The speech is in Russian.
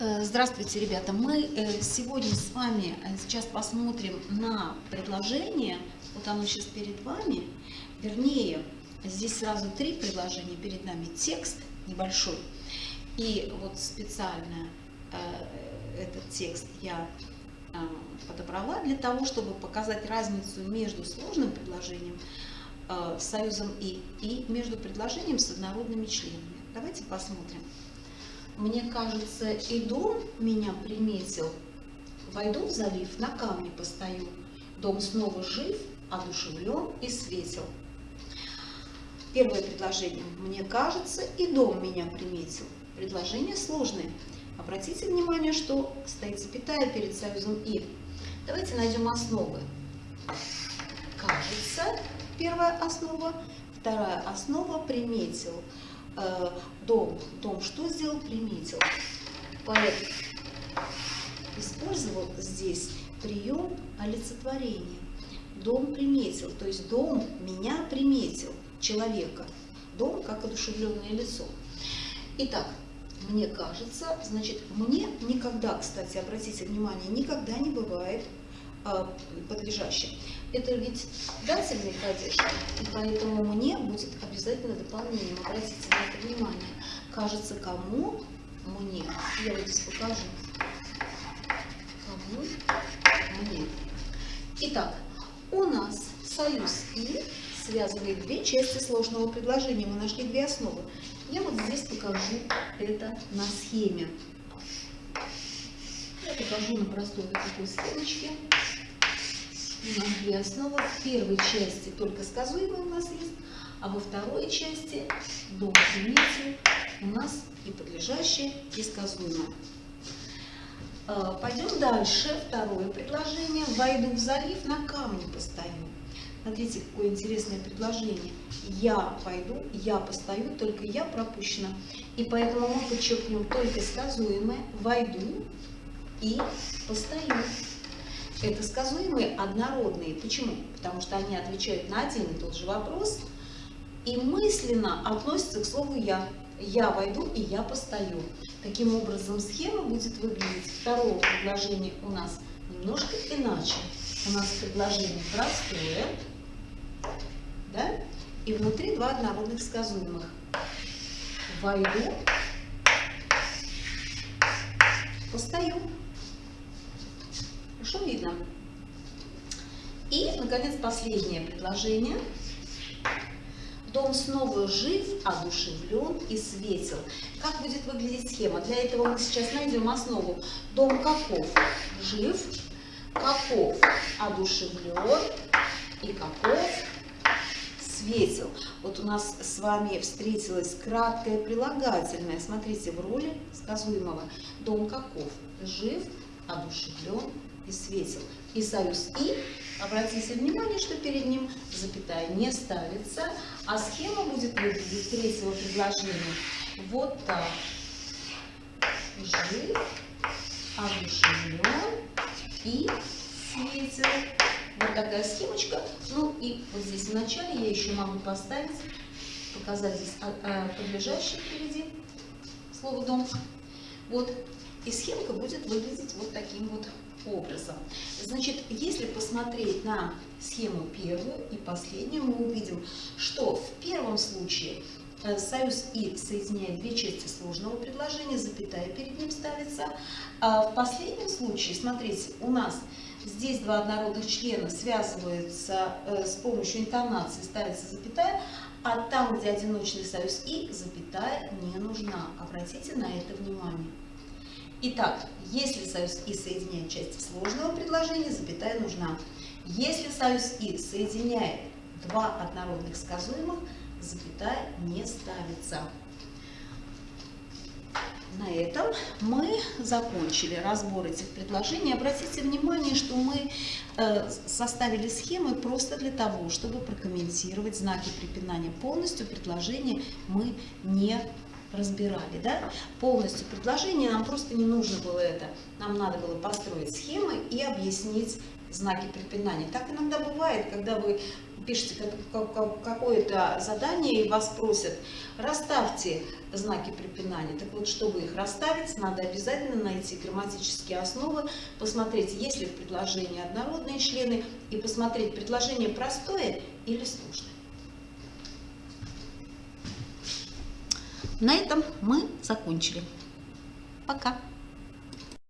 Э, здравствуйте, ребята! Мы э, сегодня с вами э, сейчас посмотрим на предложение. Вот оно сейчас перед вами. Вернее, здесь сразу три предложения перед нами. Текст небольшой. И вот специально этот текст я подобрала для того, чтобы показать разницу между сложным предложением союзом «и» и между предложением с однородными членами. Давайте посмотрим. Мне кажется, и дом меня приметил. Войду в залив, на камне постою. Дом снова жив, одушевлен и светил. Первое предложение. Мне кажется, и дом меня приметил. Предложение сложное. Обратите внимание, что стоит запятая перед союзом «и». Давайте найдем основы. Кажется, первая основа. Вторая основа приметил. Э, дом. Дом что сделал? Приметил. Поэт использовал здесь прием олицетворения. Дом приметил, то есть дом меня приметил, человека. Дом как одушевленное лицо. Итак, мне кажется, значит, мне никогда, кстати, обратите внимание, никогда не бывает подлежащим. Это ведь дательный падеж, и поэтому мне будет обязательно дополнением. Обратите на это внимание. Кажется, кому мне. Я вот здесь покажу. Кому мне. Итак, у нас союз «и» связывает две части сложного предложения. Мы нашли две основы. Я вот здесь покажу это на схеме. Покажу на простой такой схемочке у нас две основы. В первой части только сказуемые у нас есть, а во второй части до единицы у нас и подлежащее, и сказуемое. А, пойдем дальше. Второе предложение. Войду в залив, на камне постою. Смотрите, какое интересное предложение. Я пойду, я постою, только я пропущена. И поэтому мы подчеркнем только сказуемое «войду» и «постою». Это сказуемые однородные. Почему? Потому что они отвечают на один и тот же вопрос и мысленно относятся к слову «я». Я войду и я постою. Таким образом, схема будет выглядеть второго предложения у нас немножко иначе. У нас предложение простое, да? и внутри два однородных сказуемых. Войду, постою. Хорошо видно? И, наконец, последнее предложение. Дом снова жив, одушевлен и светел. Как будет выглядеть схема? Для этого мы сейчас найдем основу. Дом каков? Жив. Каков? Одушевлен. И каков? Светел. Вот у нас с вами встретилось краткое прилагательное. Смотрите, в роли сказуемого. Дом каков? Жив, одушевлен и светил. И союз «и», обратите внимание, что перед ним запятая не ставится, а схема будет выглядеть третьего предложения вот так. Жив, одушевлен и светил. Вот такая схемочка. Ну и вот здесь в начале я еще могу поставить, показать здесь а, а, подлежащее впереди слово «дом». Вот. И схемка будет выглядеть вот таким вот образом. Значит, если посмотреть на схему первую и последнюю, мы увидим, что в первом случае э, союз «и» соединяет две части сложного предложения, запятая перед ним ставится. А в последнем случае, смотрите, у нас здесь два однородных члена связываются э, с помощью интонации, ставится запятая, а там, где одиночный союз «и», запятая не нужна. Обратите на это внимание. Итак, если союз «и» соединяет части сложного предложения, запятая нужна. Если союз «и» соединяет два однородных сказуемых, запятая не ставится. На этом мы закончили разбор этих предложений. Обратите внимание, что мы э, составили схемы просто для того, чтобы прокомментировать знаки препинания полностью. Предложение мы не разбирали, да, полностью предложение, нам просто не нужно было это. Нам надо было построить схемы и объяснить знаки препинания. Так иногда бывает, когда вы пишете какое-то задание и вас просят, расставьте знаки препинания. Так вот, чтобы их расставить, надо обязательно найти грамматические основы, посмотреть, есть ли в предложении однородные члены, и посмотреть, предложение простое или сложное. На этом мы закончили. Пока!